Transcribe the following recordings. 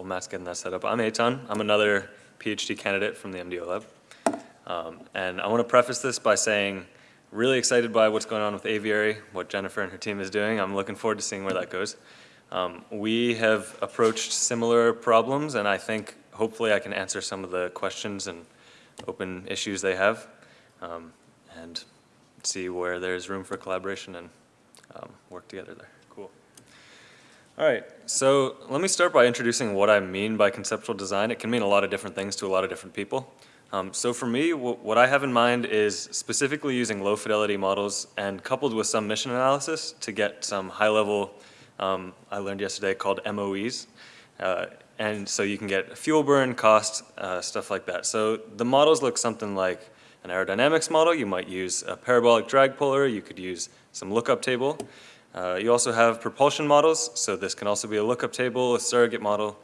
while Matt's getting that set up, I'm Eytan. I'm another PhD candidate from the MDO lab. Um, and I want to preface this by saying, really excited by what's going on with Aviary, what Jennifer and her team is doing. I'm looking forward to seeing where that goes. Um, we have approached similar problems, and I think hopefully I can answer some of the questions and open issues they have, um, and see where there's room for collaboration and um, work together there. All right, so let me start by introducing what I mean by conceptual design. It can mean a lot of different things to a lot of different people. Um, so for me, what I have in mind is specifically using low fidelity models and coupled with some mission analysis to get some high level, um, I learned yesterday called MOEs. Uh, and so you can get fuel burn, cost, uh, stuff like that. So the models look something like an aerodynamics model. You might use a parabolic drag polar. You could use some lookup table. Uh, you also have propulsion models, so this can also be a lookup table, a surrogate model.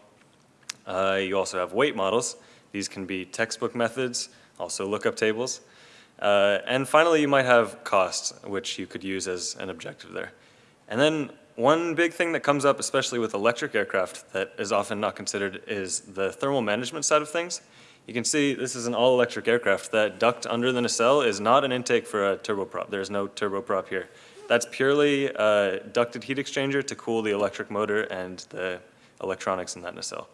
Uh, you also have weight models. These can be textbook methods, also lookup tables. Uh, and finally, you might have costs, which you could use as an objective there. And then one big thing that comes up, especially with electric aircraft that is often not considered, is the thermal management side of things. You can see this is an all-electric aircraft. That duct under the nacelle is not an intake for a turboprop. There's no turboprop here. That's purely a ducted heat exchanger to cool the electric motor and the electronics in that nacelle.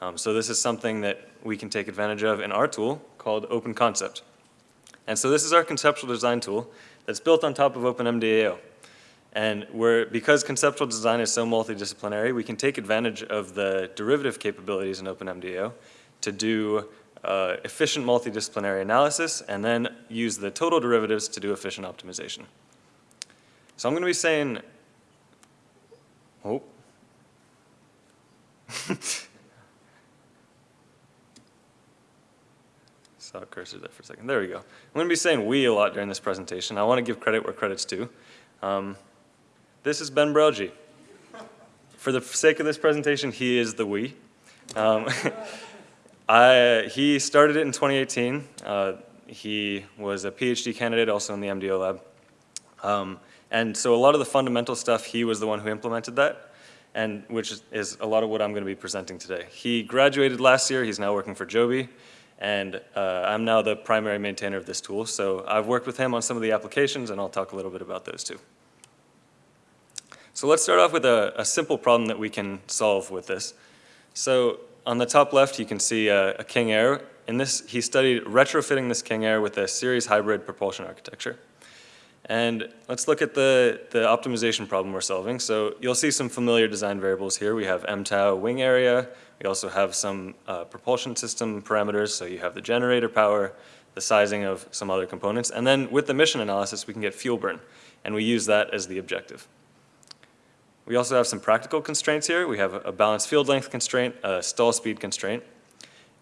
Um, so this is something that we can take advantage of in our tool called Open Concept. And so this is our conceptual design tool that's built on top of OpenMDAO. And we're, because conceptual design is so multidisciplinary, we can take advantage of the derivative capabilities in OpenMDAO to do uh, efficient multidisciplinary analysis and then use the total derivatives to do efficient optimization. So I'm going to be saying, oh. Saw a cursor there for a second. There we go. I'm going to be saying we a lot during this presentation. I want to give credit where credit's due. Um, this is Ben Brelje. For the sake of this presentation, he is the we. Um, I, he started it in 2018. Uh, he was a PhD candidate also in the MDO lab. Um, and so a lot of the fundamental stuff, he was the one who implemented that, and which is a lot of what I'm going to be presenting today. He graduated last year. He's now working for Joby, and uh, I'm now the primary maintainer of this tool. So I've worked with him on some of the applications, and I'll talk a little bit about those too. So let's start off with a, a simple problem that we can solve with this. So on the top left, you can see a, a King Air. In this, he studied retrofitting this King Air with a series hybrid propulsion architecture. And let's look at the, the optimization problem we're solving. So you'll see some familiar design variables here. We have MTOW wing area. We also have some uh, propulsion system parameters. So you have the generator power, the sizing of some other components. And then with the mission analysis, we can get fuel burn. And we use that as the objective. We also have some practical constraints here. We have a balanced field length constraint, a stall speed constraint.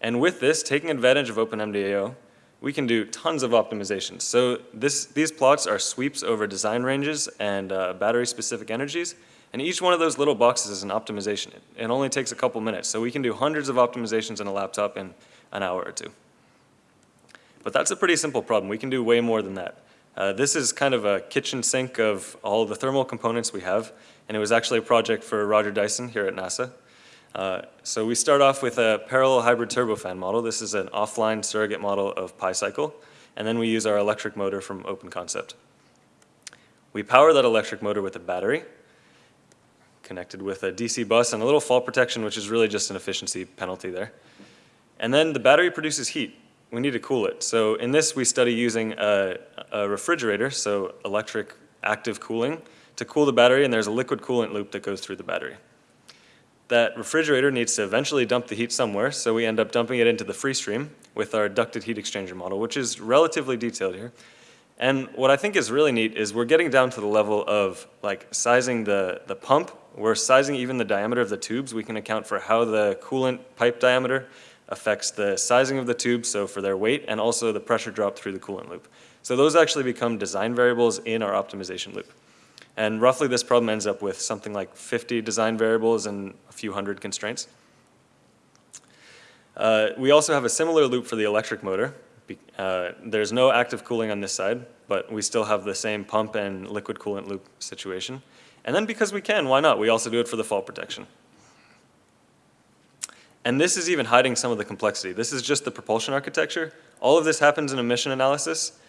And with this, taking advantage of OpenMDAO, we can do tons of optimizations. So this, these plots are sweeps over design ranges and uh, battery-specific energies, and each one of those little boxes is an optimization. It only takes a couple minutes, so we can do hundreds of optimizations on a laptop in an hour or two. But that's a pretty simple problem. We can do way more than that. Uh, this is kind of a kitchen sink of all the thermal components we have, and it was actually a project for Roger Dyson here at NASA. Uh, so we start off with a parallel hybrid turbofan model. This is an offline surrogate model of PyCycle. And then we use our electric motor from OpenConcept. We power that electric motor with a battery connected with a DC bus and a little fault protection, which is really just an efficiency penalty there. And then the battery produces heat. We need to cool it. So in this, we study using a, a refrigerator, so electric active cooling, to cool the battery, and there's a liquid coolant loop that goes through the battery that refrigerator needs to eventually dump the heat somewhere, so we end up dumping it into the free stream with our ducted heat exchanger model, which is relatively detailed here. And what I think is really neat is we're getting down to the level of like sizing the, the pump. We're sizing even the diameter of the tubes. We can account for how the coolant pipe diameter affects the sizing of the tubes, so for their weight, and also the pressure drop through the coolant loop. So those actually become design variables in our optimization loop. And roughly this problem ends up with something like 50 design variables and a few hundred constraints. Uh, we also have a similar loop for the electric motor. Uh, there's no active cooling on this side, but we still have the same pump and liquid coolant loop situation. And then because we can, why not? We also do it for the fault protection. And this is even hiding some of the complexity. This is just the propulsion architecture. All of this happens in emission analysis.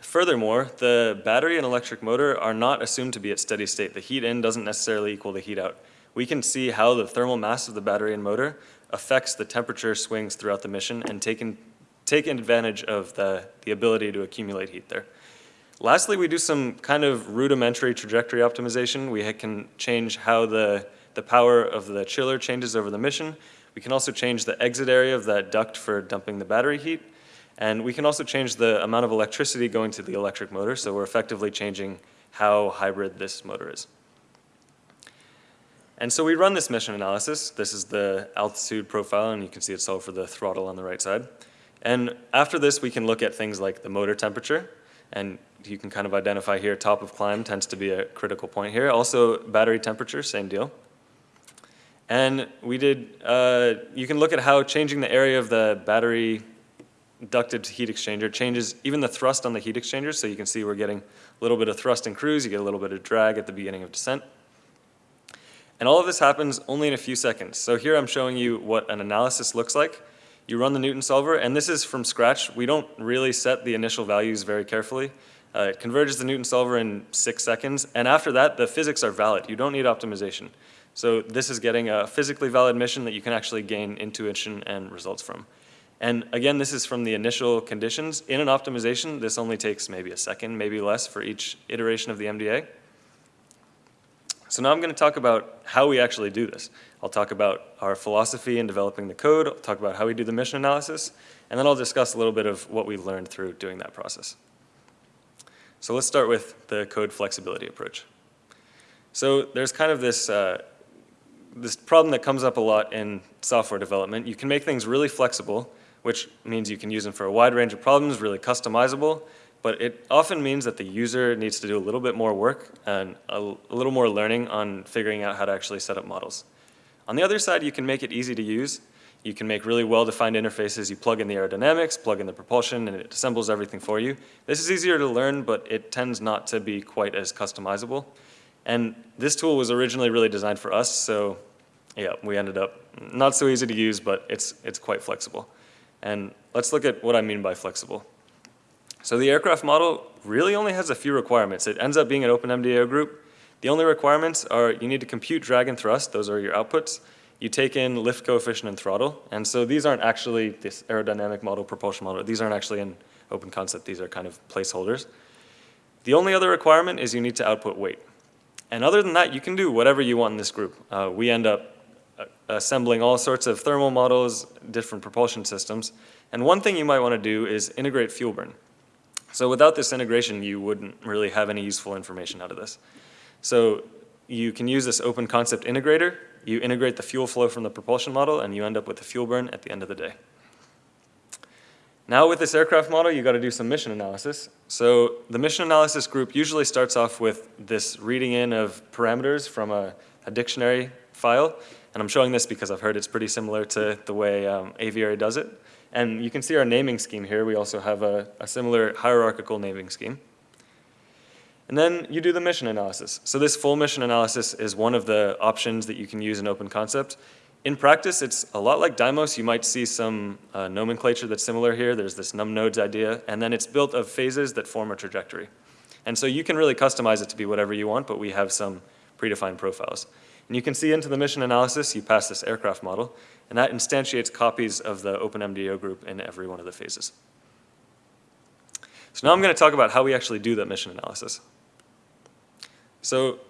Furthermore, the battery and electric motor are not assumed to be at steady state. The heat in doesn't necessarily equal the heat out. We can see how the thermal mass of the battery and motor affects the temperature swings throughout the mission and taking, take advantage of the, the ability to accumulate heat there. Lastly, we do some kind of rudimentary trajectory optimization. We can change how the, the power of the chiller changes over the mission. We can also change the exit area of that duct for dumping the battery heat. And we can also change the amount of electricity going to the electric motor, so we're effectively changing how hybrid this motor is. And so we run this mission analysis. This is the altitude profile, and you can see it's all for the throttle on the right side. And after this, we can look at things like the motor temperature, and you can kind of identify here, top of climb tends to be a critical point here. Also, battery temperature, same deal. And we did, uh, you can look at how changing the area of the battery ducted heat exchanger changes even the thrust on the heat exchanger, so you can see we're getting a little bit of thrust in cruise, you get a little bit of drag at the beginning of descent. And all of this happens only in a few seconds. So here I'm showing you what an analysis looks like. You run the Newton solver, and this is from scratch. We don't really set the initial values very carefully. Uh, it converges the Newton solver in six seconds, and after that, the physics are valid. You don't need optimization. So this is getting a physically valid mission that you can actually gain intuition and results from. And again, this is from the initial conditions. In an optimization, this only takes maybe a second, maybe less for each iteration of the MDA. So now I'm going to talk about how we actually do this. I'll talk about our philosophy in developing the code, I'll talk about how we do the mission analysis, and then I'll discuss a little bit of what we've learned through doing that process. So let's start with the code flexibility approach. So there's kind of this, uh, this problem that comes up a lot in software development. You can make things really flexible, which means you can use them for a wide range of problems, really customizable, but it often means that the user needs to do a little bit more work and a, a, little more learning on figuring out how to actually set up models. On the other side, you can make it easy to use. You can make really well-defined interfaces. You plug in the aerodynamics, plug in the propulsion, and it assembles everything for you. This is easier to learn, but it tends not to be quite as customizable. And this tool was originally really designed for us, so yeah, we ended up not so easy to use, but it's, it's quite flexible. And let's look at what I mean by flexible. So the aircraft model really only has a few requirements. It ends up being an open MDO group. The only requirements are you need to compute drag and thrust, those are your outputs. You take in lift coefficient and throttle, and so these aren't actually this aerodynamic model, propulsion model, these aren't actually in open concept, these are kind of placeholders. The only other requirement is you need to output weight. And other than that, you can do whatever you want in this group. Uh, we end up assembling all sorts of thermal models, different propulsion systems. And one thing you might want to do is integrate fuel burn. So without this integration, you wouldn't really have any useful information out of this. So you can use this open concept integrator. You integrate the fuel flow from the propulsion model, and you end up with the fuel burn at the end of the day. Now with this aircraft model, you got to do some mission analysis. So the mission analysis group usually starts off with this reading in of parameters from a, a dictionary file. And I'm showing this because I've heard it's pretty similar to the way um, Aviary does it. And you can see our naming scheme here. We also have a, a similar hierarchical naming scheme. And then you do the mission analysis. So this full mission analysis is one of the options that you can use in Open Concept. In practice, it's a lot like Dymos. You might see some uh, nomenclature that's similar here. There's this num nodes idea, and then it's built of phases that form a trajectory. And so you can really customize it to be whatever you want, but we have some predefined profiles. And you can see into the mission analysis, you pass this aircraft model, and that instantiates copies of the OpenMDAO group in every one of the phases. So now I'm going to talk about how we actually do that mission analysis. So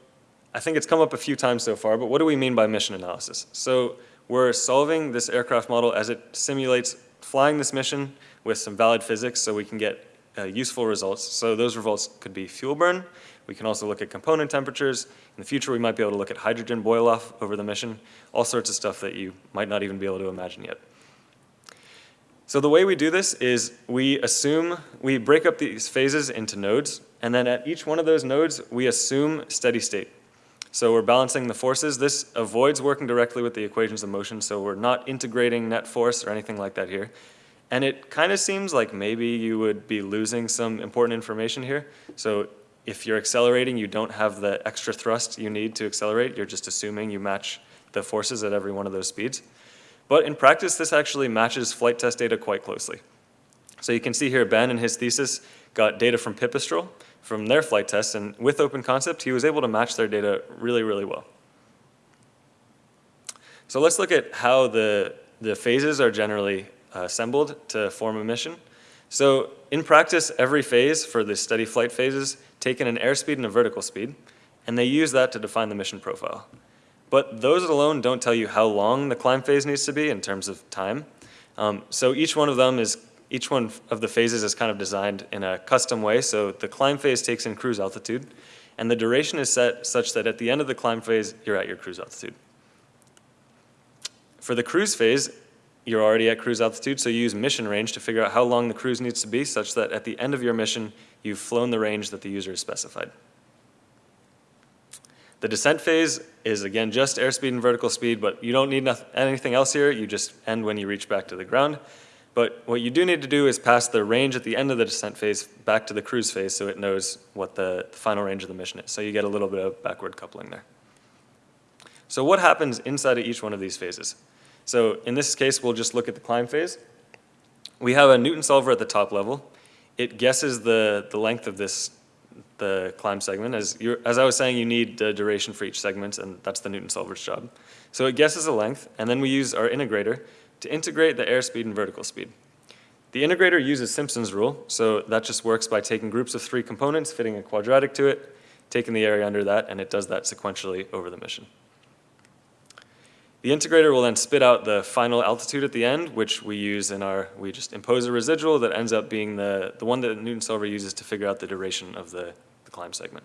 I think it's come up a few times so far, but what do we mean by mission analysis? So we're solving this aircraft model as it simulates flying this mission with some valid physics so we can get uh, useful results. So those results could be fuel burn. We can also look at component temperatures. In the future, we might be able to look at hydrogen boil off over the mission, all sorts of stuff that you might not even be able to imagine yet. So the way we do this is we assume, we break up these phases into nodes, and then at each one of those nodes, we assume steady state. So we're balancing the forces. This avoids working directly with the equations of motion, so we're not integrating net force or anything like that here. And it kind of seems like maybe you would be losing some important information here. So if you're accelerating, you don't have the extra thrust you need to accelerate. You're just assuming you match the forces at every one of those speeds. But in practice, this actually matches flight test data quite closely. So you can see here Ben and his thesis got data from Pipistrel from their flight tests, and with Open Concept, he was able to match their data really, really well. So let's look at how the, the phases are generally uh, assembled to form a mission. So in practice, every phase for the steady flight phases take in an airspeed and a vertical speed, and they use that to define the mission profile. But those alone don't tell you how long the climb phase needs to be in terms of time. Um, so each one of them is, each one of the phases is kind of designed in a custom way. So the climb phase takes in cruise altitude, and the duration is set such that at the end of the climb phase, you're at your cruise altitude. For the cruise phase, you're already at cruise altitude, so you use mission range to figure out how long the cruise needs to be such that at the end of your mission, you've flown the range that the user has specified. The descent phase is again just airspeed and vertical speed, but you don't need anything else here. You just end when you reach back to the ground. But what you do need to do is pass the range at the end of the descent phase back to the cruise phase so it knows what the, the final range of the mission is. So you get a little bit of backward coupling there. So what happens inside of each one of these phases? So in this case, we'll just look at the climb phase. We have a Newton solver at the top level. It guesses the, the length of this, the climb segment. As, as I was saying, you need the duration for each segment, and that's the Newton solver's job. So it guesses the length, and then we use our integrator to integrate the airspeed and vertical speed. The integrator uses Simpson's rule, so that just works by taking groups of three components, fitting a quadratic to it, taking the area under that, and it does that sequentially over the mission. The integrator will then spit out the final altitude at the end, which we use in our, we just impose a residual that ends up being the, the one that Newton Solver uses to figure out the duration of the, the climb segment.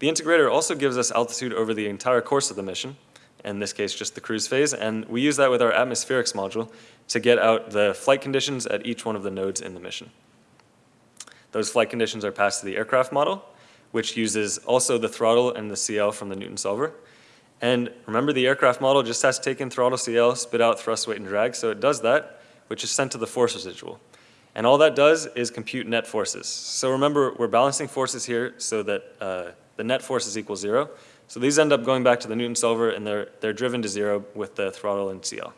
The integrator also gives us altitude over the entire course of the mission, in this case just the cruise phase, and we use that with our atmospherics module to get out the flight conditions at each one of the nodes in the mission. Those flight conditions are passed to the aircraft model, which uses also the throttle and the CL from the Newton solver, and remember the aircraft model just has to take in throttle CL, spit out thrust, weight, and drag. So it does that, which is sent to the force residual. And all that does is compute net forces. So remember, we're balancing forces here so that uh, the net force is equal zero. So these end up going back to the Newton solver and they're, they're driven to zero with the throttle and CL.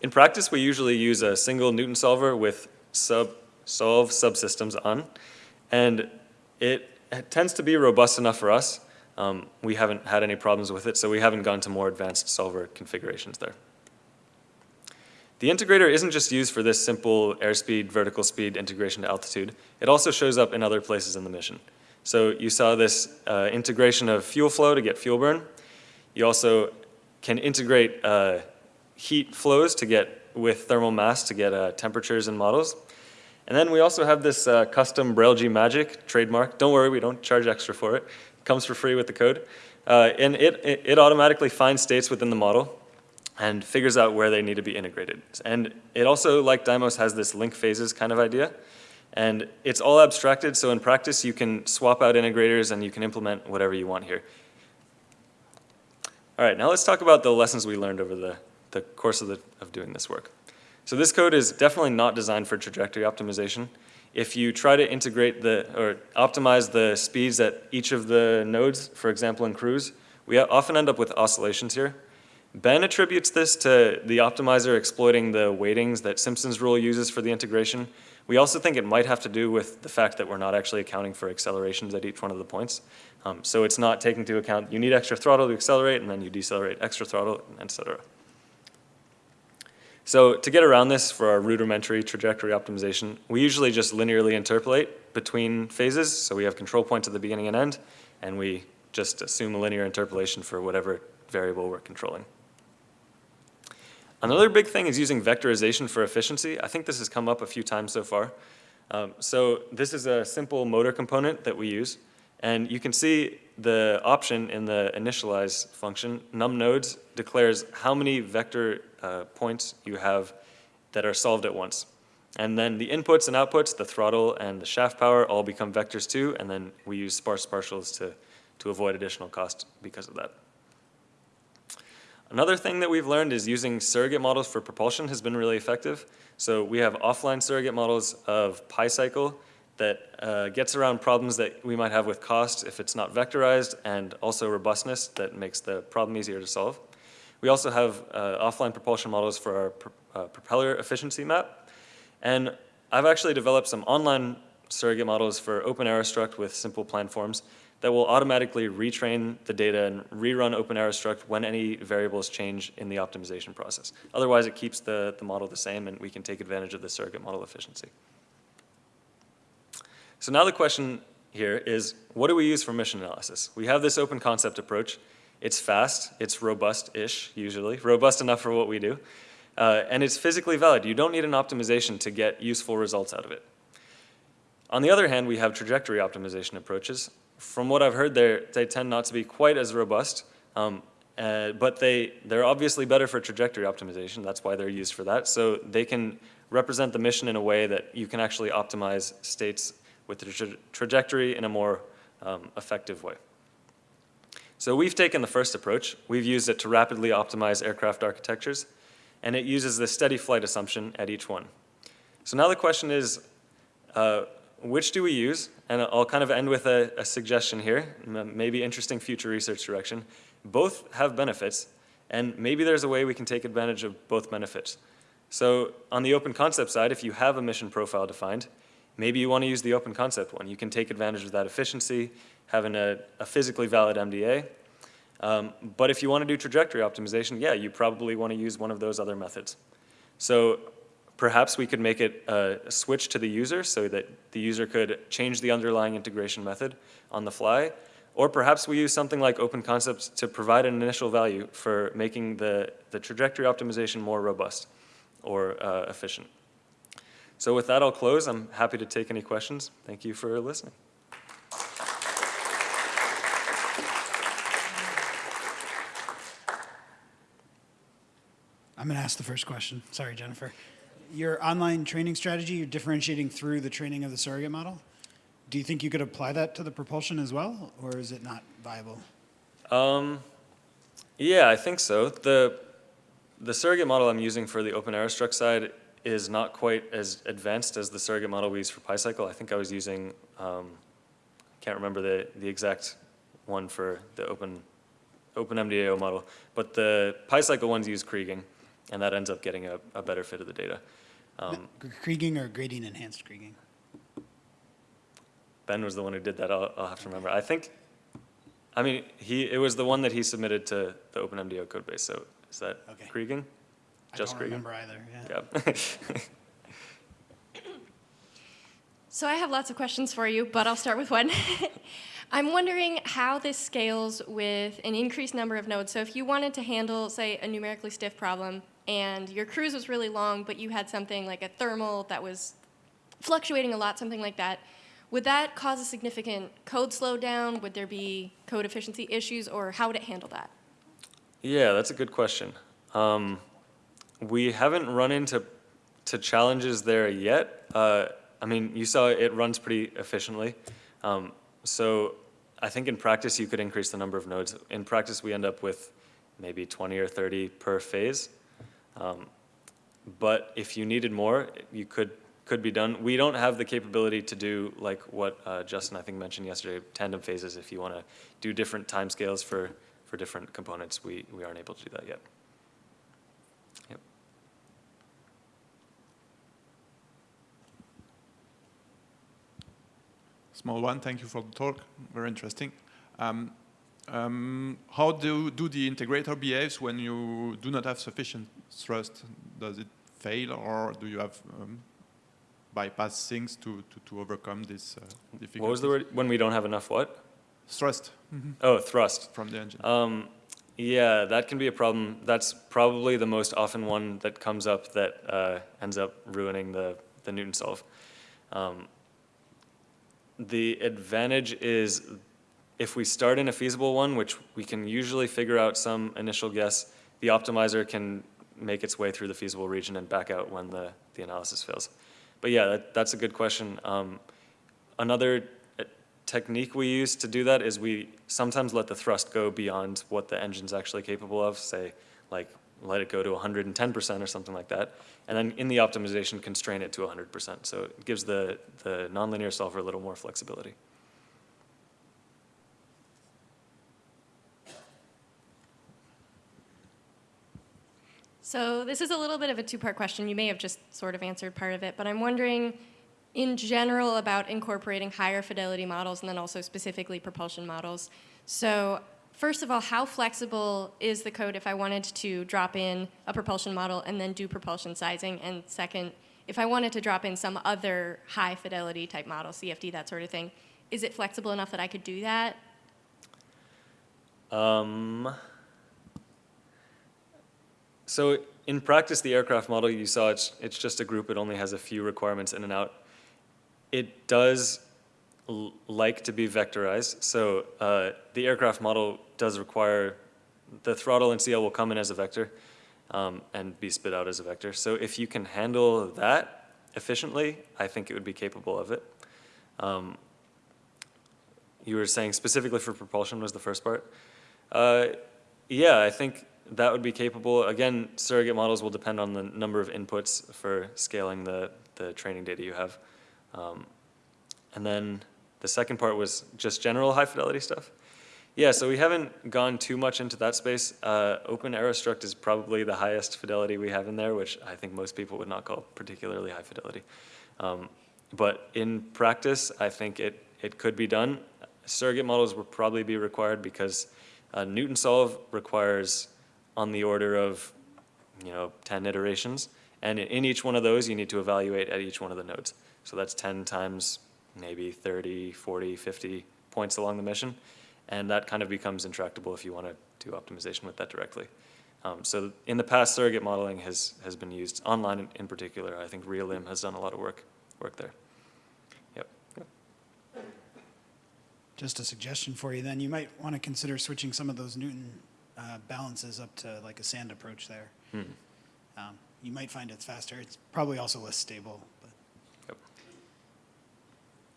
In practice, we usually use a single Newton solver with sub, solve subsystems on. And it, it tends to be robust enough for us. Um, we haven't had any problems with it, so we haven't gone to more advanced solver configurations there. The integrator isn't just used for this simple airspeed, vertical speed integration to altitude. It also shows up in other places in the mission. So you saw this uh, integration of fuel flow to get fuel burn. You also can integrate uh, heat flows to get with thermal mass to get uh, temperatures and models. And then we also have this uh, custom Brelje magic trademark. Don't worry, we don't charge extra for it comes for free with the code. Uh, and it, it, it automatically finds states within the model and figures out where they need to be integrated. And it also, like Dymos, has this link phases kind of idea. And it's all abstracted, so in practice you can swap out integrators and you can implement whatever you want here. All right, now let's talk about the lessons we learned over the, the course of, the, of doing this work. So this code is definitely not designed for trajectory optimization if you try to integrate the, or optimize the speeds at each of the nodes, for example in cruise, we often end up with oscillations here. Ben attributes this to the optimizer exploiting the weightings that Simpson's rule uses for the integration. We also think it might have to do with the fact that we're not actually accounting for accelerations at each one of the points. Um, so it's not taking into account, you need extra throttle to accelerate, and then you decelerate extra throttle, et cetera. So to get around this for our rudimentary trajectory optimization, we usually just linearly interpolate between phases. So we have control points at the beginning and end, and we just assume a linear interpolation for whatever variable we're controlling. Another big thing is using vectorization for efficiency. I think this has come up a few times so far. Um, so this is a simple motor component that we use. And you can see the option in the initialize function, num nodes, declares how many vector uh, points you have that are solved at once. And then the inputs and outputs, the throttle and the shaft power all become vectors too, and then we use sparse partials to, to avoid additional cost because of that. Another thing that we've learned is using surrogate models for propulsion has been really effective. So we have offline surrogate models of PyCycle that uh, gets around problems that we might have with cost if it's not vectorized and also robustness that makes the problem easier to solve. We also have uh, offline propulsion models for our pr uh, propeller efficiency map. And I've actually developed some online surrogate models for OpenAeroStruct with simple plan forms that will automatically retrain the data and rerun OpenAeroStruct when any variables change in the optimization process. Otherwise, it keeps the, the model the same and we can take advantage of the surrogate model efficiency. So now the question here is, what do we use for mission analysis? We have this open concept approach. It's fast, it's robust-ish, usually, robust enough for what we do. Uh, and it's physically valid. You don't need an optimization to get useful results out of it. On the other hand, we have trajectory optimization approaches. From what I've heard, they tend not to be quite as robust, um, uh, but they, they're obviously better for trajectory optimization. That's why they're used for that. So they can represent the mission in a way that you can actually optimize states with the tra trajectory in a more um, effective way. So we've taken the first approach. We've used it to rapidly optimize aircraft architectures, and it uses the steady flight assumption at each one. So now the question is, uh, which do we use? And I'll kind of end with a, a suggestion here, maybe interesting future research direction. Both have benefits, and maybe there's a way we can take advantage of both benefits. So on the open concept side, if you have a mission profile defined, Maybe you want to use the open concept one. You can take advantage of that efficiency, having a, a physically valid MDA. Um, but if you want to do trajectory optimization, yeah, you probably want to use one of those other methods. So perhaps we could make it a, switch to the user so that the user could change the underlying integration method on the fly. Or perhaps we use something like open concepts to provide an initial value for making the, the trajectory optimization more robust or uh, efficient. So with that, I'll close. I'm happy to take any questions. Thank you for listening. I'm going to ask the first question. Sorry, Jennifer. Your online training strategy, you're differentiating through the training of the surrogate model. Do you think you could apply that to the propulsion as well, or is it not viable? Um, yeah, I think so. The, the surrogate model I'm using for the open OpenAeroStruct side is not quite as advanced as the surrogate model we use for PyCycle. I think I was using, um, can't remember the, the exact one for the open, open MDAO model, but the PyCycle ones use Kriging, and that ends up getting a, a better fit of the data. Um, Kriging or gradient enhanced Kriging? Ben was the one who did that, I'll, I'll have to remember. I think, I mean, he, it was the one that he submitted to the OpenMDAO codebase, so is that Okay. Kriging? Just I don't Kriging? remember either, yeah. Yeah. So I have lots of questions for you, but I'll start with one. I'm wondering how this scales with an increased number of nodes. So if you wanted to handle, say, a numerically stiff problem, and your cruise was really long, but you had something like a thermal that was fluctuating a lot, something like that, would that cause a significant code slowdown? Would there be code efficiency issues, or how would it handle that? Yeah, that's a good question. Um, we haven't run into to challenges there yet. Uh, I mean, you saw it runs pretty efficiently. Um, so I think in practice you could increase the number of nodes. In practice we end up with maybe 20 or 30 per phase. Um, but if you needed more, you could could be done. We don't have the capability to do like what uh, Justin I think mentioned yesterday, tandem phases. If you want to do different timescales for for different components, we we aren't able to do that yet. Yep. Small one, thank you for the talk, very interesting. Um, um, how do, do the integrator behaves when you do not have sufficient thrust? Does it fail or do you have um, bypass things to, to, to overcome this uh, difficulty? What was the word? When we don't have enough what? Thrust Oh, thrust. from the engine. Um, yeah, that can be a problem. That's probably the most often one that comes up that uh, ends up ruining the, the Newton solve. Um, the advantage is if we start in a feasible one, which we can usually figure out some initial guess, the optimizer can make its way through the feasible region and back out when the, the analysis fails. But yeah, that, that's a good question. Um, another uh, technique we use to do that is we sometimes let the thrust go beyond what the engine's actually capable of, say like let it go to 110% or something like that. And then in the optimization, constrain it to 100%. So it gives the, the nonlinear solver a little more flexibility. So this is a little bit of a two-part question. You may have just sort of answered part of it, but I'm wondering, in general, about incorporating higher fidelity models and then also specifically propulsion models. So first of all, how flexible is the code if I wanted to drop in a propulsion model and then do propulsion sizing? And second, if I wanted to drop in some other high fidelity type model, CFD, that sort of thing, is it flexible enough that I could do that? Um, so in practice, the aircraft model you saw, it's, it's just a group. It only has a few requirements in and out. It does like to be vectorized. So uh, the aircraft model does require the throttle and CL will come in as a vector um, and be spit out as a vector. So if you can handle that efficiently, I think it would be capable of it. Um, you were saying specifically for propulsion was the first part. Uh, yeah, I think that would be capable. Again, surrogate models will depend on the number of inputs for scaling the, the training data you have. Um, and then the second part was just general high fidelity stuff. Yeah, so we haven't gone too much into that space. Uh, Open Aerostruct is probably the highest fidelity we have in there, which I think most people would not call particularly high fidelity. Um, but in practice, I think it, it could be done. Surrogate models will probably be required because uh, Newton solve requires on the order of, you know, 10 iterations. And in- in each one of those, you need to evaluate at each one of the nodes. So that's 10 times maybe 30, 40, 50 points along the mission. And that kind of becomes intractable if you want to do optimization with that directly. Um, so in the past, surrogate modeling has, has been used online in, in particular. I think Realim has done a lot of work, work there. Yep. yep. Just a suggestion for you then, you might want to consider switching some of those Newton uh, balances up to like a sand approach there. Hmm. Um, You might find it's faster. It's probably also less stable.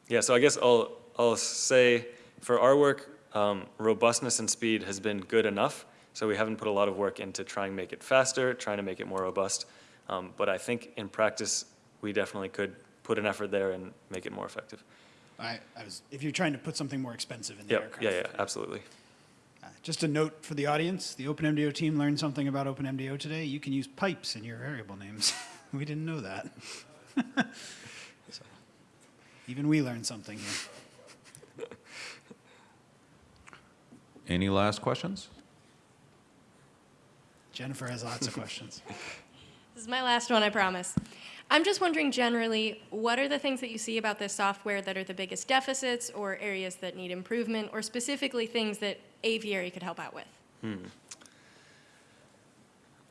Yeah, so I guess I'll, I'll say for our work, um, robustness and speed has been good enough. So we haven't put a lot of work into trying to make it faster, trying to make it more robust. Um, but I think in practice, we definitely could put an effort there and make it more effective. I, I was, if you're trying to put something more expensive in the Yep, aircraft. yeah, yeah, absolutely. Uh, Just a note for the audience, the OpenMDO team learned something about OpenMDO today. You can use pipes in your variable names. We didn't know that. Even we learned something here. Any last questions? Jennifer has lots of questions. This is my last one, I promise. I'm just wondering generally, what are the things that you see about this software that are the biggest deficits or areas that need improvement, or specifically things that Aviary could help out with?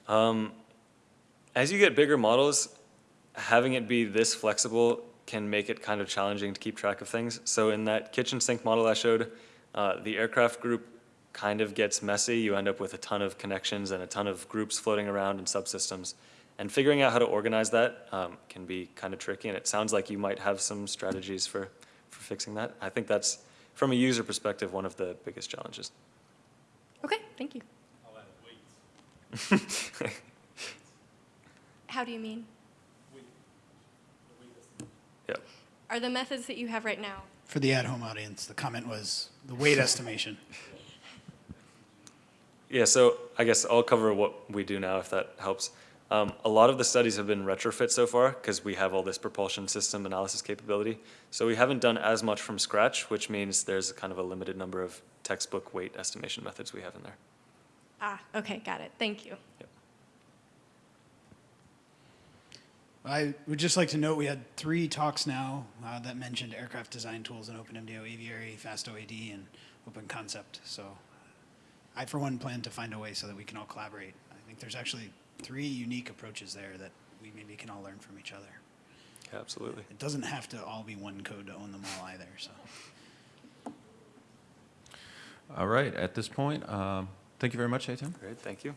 Um, as you get bigger models, having it be this flexible can make it kind of challenging to keep track of things. So in that kitchen sink model I showed, uh, the aircraft group kind of gets messy. You end up with a ton of connections and a ton of groups floating around and subsystems. And figuring out how to organize that um, can be kind of tricky, and it sounds like you might have some strategies for, for fixing that. I think that's, from a user perspective, one of the biggest challenges. Okay, thank you. How do you mean? Yep. Are the methods that you have right now? For the at-home audience, the comment was the weight estimation. Yeah, so I guess I'll cover what we do now if that helps. Um, a lot of the studies have been retrofit so far because we have all this propulsion system analysis capability. So we haven't done as much from scratch, which means there's kind of a limited number of textbook weight estimation methods we have in there. Ah, okay, got it. Thank you. I would just like to note we had three talks now uh, that mentioned aircraft design tools in OpenMDO, Aviary, FastOAD, and Open Concept. So I, for one, plan to find a way so that we can all collaborate. I think there's actually three unique approaches there that we maybe can all learn from each other. Absolutely. It doesn't have to all be one code to own them all either. So All right, at this point, um, thank you very much, Eytan. Great, thank you.